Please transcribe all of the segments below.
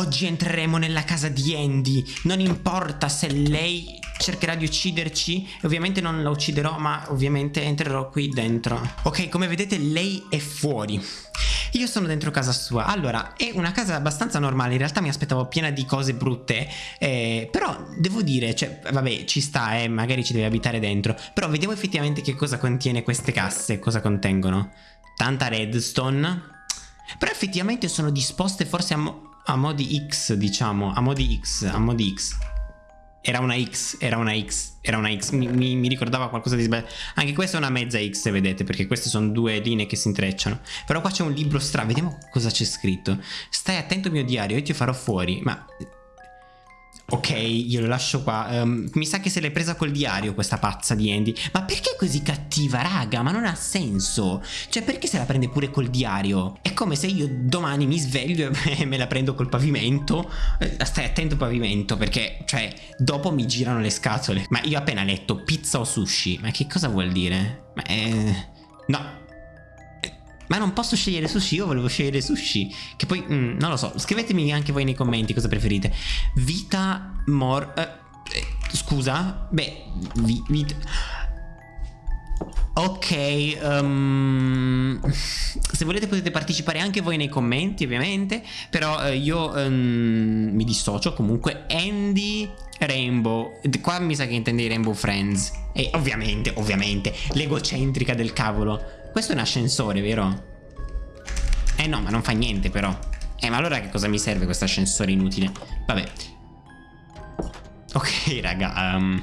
Oggi entreremo nella casa di Andy. Non importa se lei cercherà di ucciderci. Ovviamente non la ucciderò, ma ovviamente entrerò qui dentro. Ok, come vedete lei è fuori. Io sono dentro casa sua. Allora, è una casa abbastanza normale. In realtà mi aspettavo piena di cose brutte. Eh, però devo dire, cioè, vabbè, ci sta, eh, magari ci deve abitare dentro. Però vediamo effettivamente che cosa contiene queste casse, cosa contengono. Tanta redstone. Però effettivamente sono disposte forse a, mo a modi X, diciamo. A modi X, a modi X. Era una X, era una X, era una X, mi, mi, mi ricordava qualcosa di sbagliato. Anche questa è una mezza X, vedete, perché queste sono due linee che si intrecciano. Però qua c'è un libro strano, vediamo cosa c'è scritto. Stai attento mio diario, io ti farò fuori. Ma Ok, io lo lascio qua. Um, mi sa che se l'è presa col diario questa pazza di Andy. Ma perché è così cattiva, raga? Ma non ha senso. Cioè, perché se la prende pure col diario? È come se io domani mi sveglio e me la prendo col pavimento. Eh, stai attento pavimento, perché, cioè, dopo mi girano le scatole. Ma io ho appena letto pizza o sushi. Ma che cosa vuol dire? Ma eh... No, ma non posso scegliere sushi, io volevo scegliere sushi. Che poi, mm, non lo so, scrivetemi anche voi nei commenti cosa preferite. Vita, mor... Eh, eh, scusa? Beh, vi, vita... Ok, um, se volete potete partecipare anche voi nei commenti ovviamente, però uh, io um, mi dissocio comunque Andy Rainbow, qua mi sa che intendi Rainbow Friends e ovviamente, ovviamente, l'egocentrica del cavolo questo è un ascensore, vero? Eh no, ma non fa niente però. Eh, ma allora che cosa mi serve questo ascensore inutile? Vabbè. Ok, raga. Um,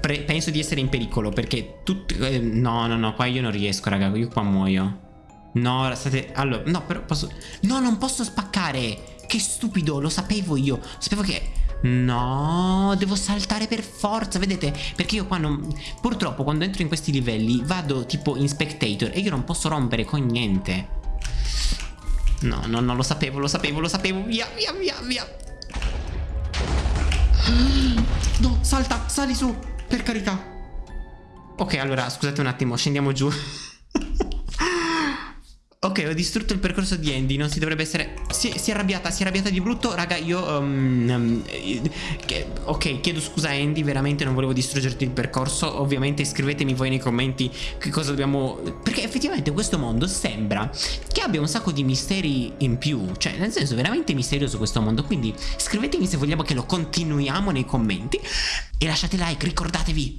penso di essere in pericolo perché tutti... Eh, no, no, no, qua io non riesco, raga. Io qua muoio. No, state... Allora, no, però posso... No, non posso spaccare. Che stupido, lo sapevo io. Sapevo che... No, devo saltare per forza, vedete? Perché io qua non... Purtroppo quando entro in questi livelli vado tipo in spectator e io non posso rompere con niente. No, no, no, lo sapevo, lo sapevo, lo sapevo. Via, via, via, via. No, salta, sali su, per carità. Ok, allora, scusate un attimo, scendiamo giù. Ok, ho distrutto il percorso di Andy, non si dovrebbe essere... Si, si è arrabbiata, si è arrabbiata di brutto. Raga, io... Um, um, ok, chiedo scusa Andy, veramente non volevo distruggerti il percorso. Ovviamente scrivetemi voi nei commenti che cosa dobbiamo... Perché effettivamente questo mondo sembra che abbia un sacco di misteri in più. Cioè, nel senso, veramente misterioso questo mondo. Quindi scrivetemi se vogliamo che lo continuiamo nei commenti E lasciate like, ricordatevi